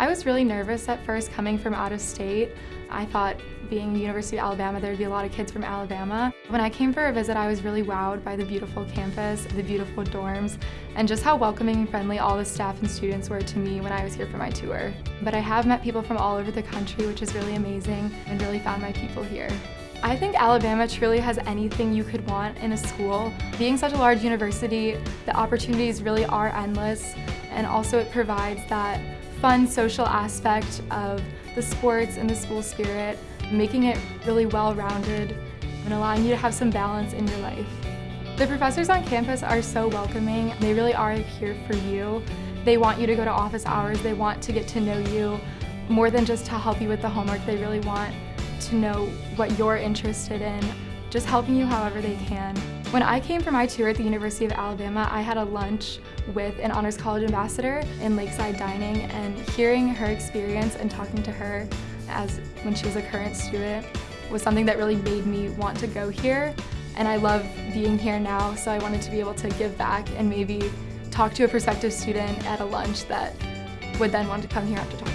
I was really nervous at first coming from out of state. I thought being University of Alabama, there'd be a lot of kids from Alabama. When I came for a visit, I was really wowed by the beautiful campus, the beautiful dorms, and just how welcoming and friendly all the staff and students were to me when I was here for my tour. But I have met people from all over the country, which is really amazing, and really found my people here. I think Alabama truly has anything you could want in a school. Being such a large university, the opportunities really are endless, and also it provides that fun social aspect of the sports and the school spirit, making it really well-rounded and allowing you to have some balance in your life. The professors on campus are so welcoming. They really are here for you. They want you to go to office hours. They want to get to know you more than just to help you with the homework. They really want to know what you're interested in, just helping you however they can. When I came for my tour at the University of Alabama, I had a lunch with an Honors College ambassador in Lakeside Dining and hearing her experience and talking to her as when she was a current student was something that really made me want to go here. And I love being here now, so I wanted to be able to give back and maybe talk to a prospective student at a lunch that would then want to come here after talking